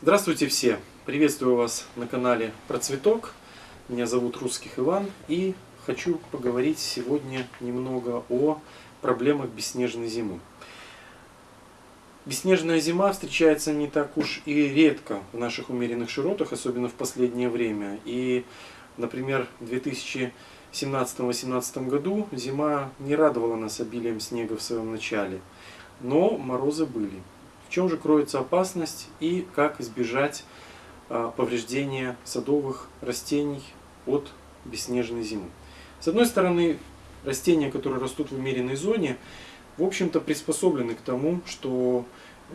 Здравствуйте все! Приветствую вас на канале Про Цветок. Меня зовут Русских Иван и хочу поговорить сегодня немного о проблемах бесснежной зимы. Бесснежная зима встречается не так уж и редко в наших умеренных широтах, особенно в последнее время. И, например, в 2017-2018 году зима не радовала нас обилием снега в своем начале, но морозы были. В чем же кроется опасность и как избежать а, повреждения садовых растений от бесснежной зимы. С одной стороны, растения, которые растут в умеренной зоне, в общем-то приспособлены к тому, что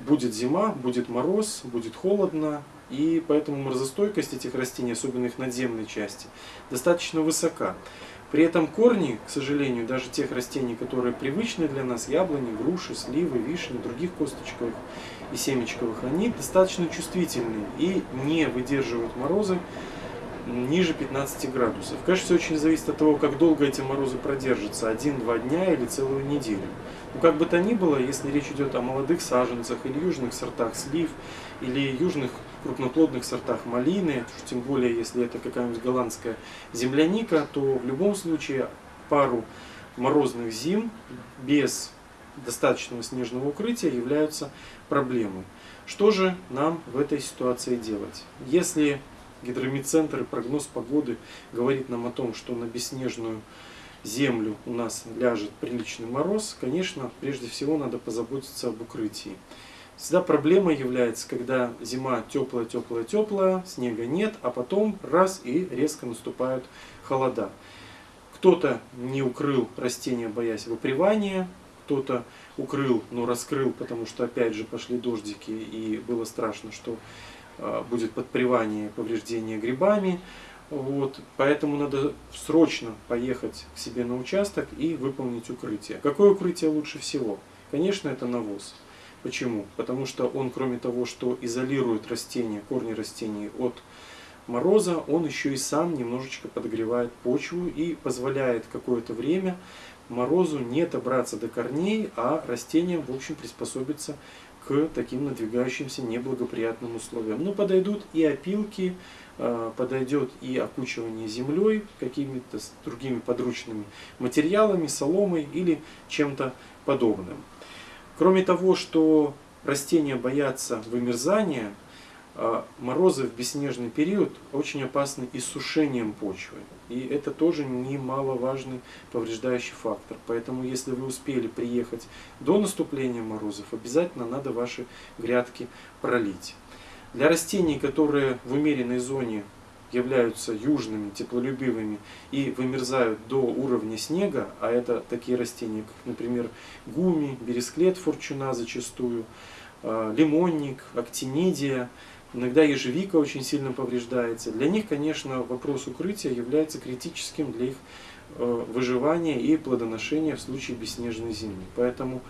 будет зима, будет мороз, будет холодно, и поэтому морозостойкость этих растений, особенно их надземной части, достаточно высока. При этом корни, к сожалению, даже тех растений, которые привычны для нас, яблони, груши, сливы, вишни, других косточковых и семечковых, они достаточно чувствительны и не выдерживают морозы ниже 15 градусов. Конечно, все очень зависит от того, как долго эти морозы продержатся, один-два дня или целую неделю. Но как бы то ни было, если речь идет о молодых саженцах или южных сортах слив, или южных крупноплодных сортах малины, тем более если это какая-нибудь голландская земляника, то в любом случае пару морозных зим без достаточного снежного укрытия являются проблемой. Что же нам в этой ситуации делать? Если гидромедцентр и прогноз погоды говорит нам о том, что на бесснежную землю у нас ляжет приличный мороз, конечно, прежде всего надо позаботиться об укрытии. Всегда проблема является, когда зима теплая, теплая, теплая, снега нет, а потом раз и резко наступают холода. Кто-то не укрыл растения, боясь выпривания, кто-то укрыл, но раскрыл, потому что опять же пошли дождики и было страшно, что будет подпривание, повреждение грибами. Вот, поэтому надо срочно поехать к себе на участок и выполнить укрытие. Какое укрытие лучше всего? Конечно, это навоз. Почему? Потому что он, кроме того, что изолирует растения, корни растений от мороза, он еще и сам немножечко подогревает почву и позволяет какое-то время морозу не добраться до корней, а растениям, в общем, приспособиться к таким надвигающимся неблагоприятным условиям. Но подойдут и опилки, а, подойдет и окучивание землей, какими-то другими подручными материалами, соломой или чем-то подобным. Кроме того, что растения боятся вымерзания, морозы в бесснежный период очень опасны иссушением почвы. И это тоже немаловажный повреждающий фактор. Поэтому, если вы успели приехать до наступления морозов, обязательно надо ваши грядки пролить. Для растений, которые в умеренной зоне являются южными, теплолюбивыми и вымерзают до уровня снега, а это такие растения, как, например, гуми, бересклет форчуна зачастую, а, лимонник, актинидия, иногда ежевика очень сильно повреждается. Для них, конечно, вопрос укрытия является критическим для их выживания и плодоношения в случае бесснежной зимы. Поэтому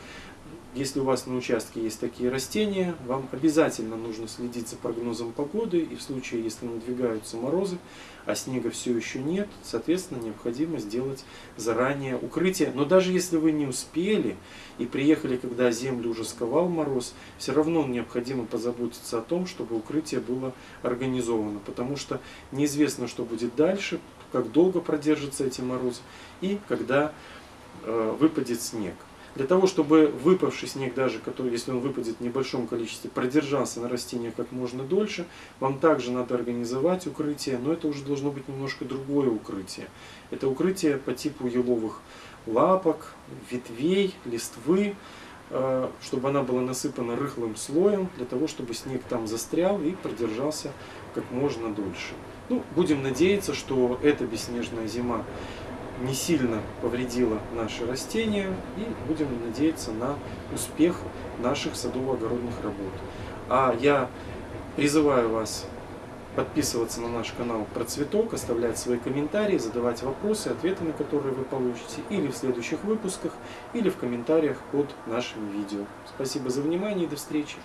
если у вас на участке есть такие растения, вам обязательно нужно следить за прогнозом погоды и в случае, если надвигаются морозы, а снега все еще нет, соответственно, необходимо сделать заранее укрытие. Но даже если вы не успели и приехали, когда землю уже сковал мороз, все равно необходимо позаботиться о том, чтобы укрытие было организовано, потому что неизвестно, что будет дальше, как долго продержатся эти морозы и когда э, выпадет снег. Для того, чтобы выпавший снег, даже который, если он выпадет в небольшом количестве, продержался на растениях как можно дольше, вам также надо организовать укрытие, но это уже должно быть немножко другое укрытие. Это укрытие по типу еловых лапок, ветвей, листвы, чтобы она была насыпана рыхлым слоем, для того, чтобы снег там застрял и продержался как можно дольше. Ну, будем надеяться, что эта бесснежная зима не сильно повредила наши растения и будем надеяться на успех наших садово-огородных работ. А я призываю вас подписываться на наш канал про цветок, оставлять свои комментарии, задавать вопросы, ответы на которые вы получите или в следующих выпусках, или в комментариях под нашими видео. Спасибо за внимание и до встречи!